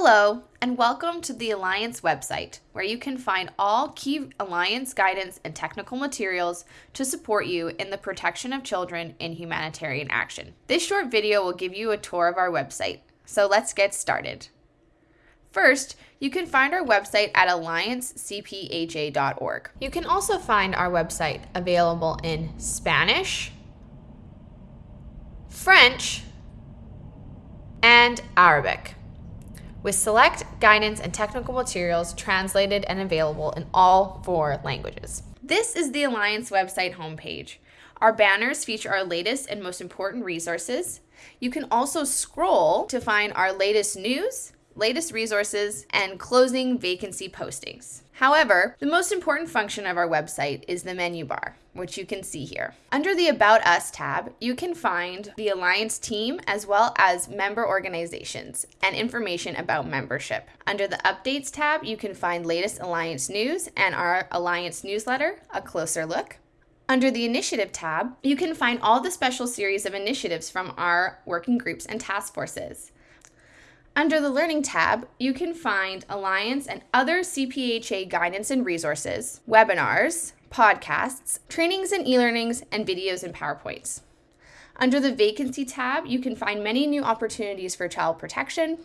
Hello, and welcome to the Alliance website, where you can find all key Alliance guidance and technical materials to support you in the protection of children in humanitarian action. This short video will give you a tour of our website, so let's get started. First, you can find our website at alliancecpha.org. You can also find our website available in Spanish, French, and Arabic with select guidance and technical materials translated and available in all four languages. This is the Alliance website homepage. Our banners feature our latest and most important resources. You can also scroll to find our latest news, latest resources, and closing vacancy postings. However, the most important function of our website is the menu bar, which you can see here. Under the About Us tab, you can find the Alliance team as well as member organizations and information about membership. Under the Updates tab, you can find latest Alliance news and our Alliance newsletter, A Closer Look. Under the Initiative tab, you can find all the special series of initiatives from our working groups and task forces. Under the Learning tab, you can find Alliance and other CPHA guidance and resources, webinars, podcasts, trainings and e-learnings, and videos and PowerPoints. Under the Vacancy tab, you can find many new opportunities for child protection.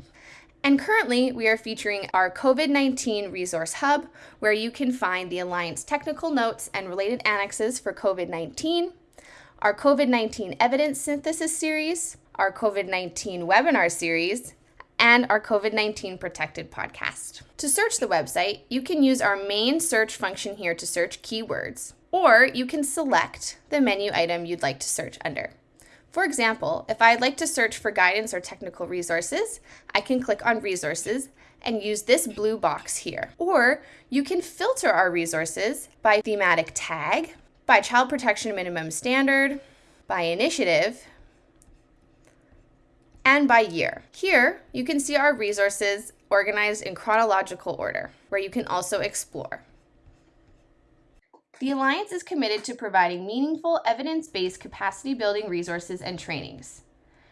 And currently, we are featuring our COVID 19 Resource Hub, where you can find the Alliance technical notes and related annexes for COVID 19, our COVID 19 Evidence Synthesis series, our COVID 19 webinar series, and our COVID 19 Protected podcast. To search the website, you can use our main search function here to search keywords, or you can select the menu item you'd like to search under. For example, if I'd like to search for guidance or technical resources, I can click on Resources and use this blue box here. Or you can filter our resources by thematic tag, by child protection minimum standard, by initiative, and by year. Here, you can see our resources organized in chronological order, where you can also explore. The Alliance is committed to providing meaningful, evidence-based capacity building resources and trainings.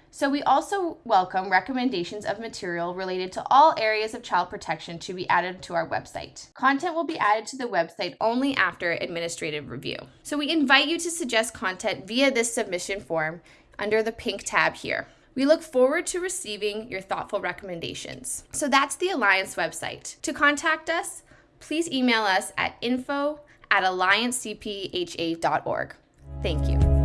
So we also welcome recommendations of material related to all areas of child protection to be added to our website. Content will be added to the website only after administrative review. So we invite you to suggest content via this submission form under the pink tab here. We look forward to receiving your thoughtful recommendations. So that's the Alliance website. To contact us, please email us at info at alliancecpha.org. Thank you.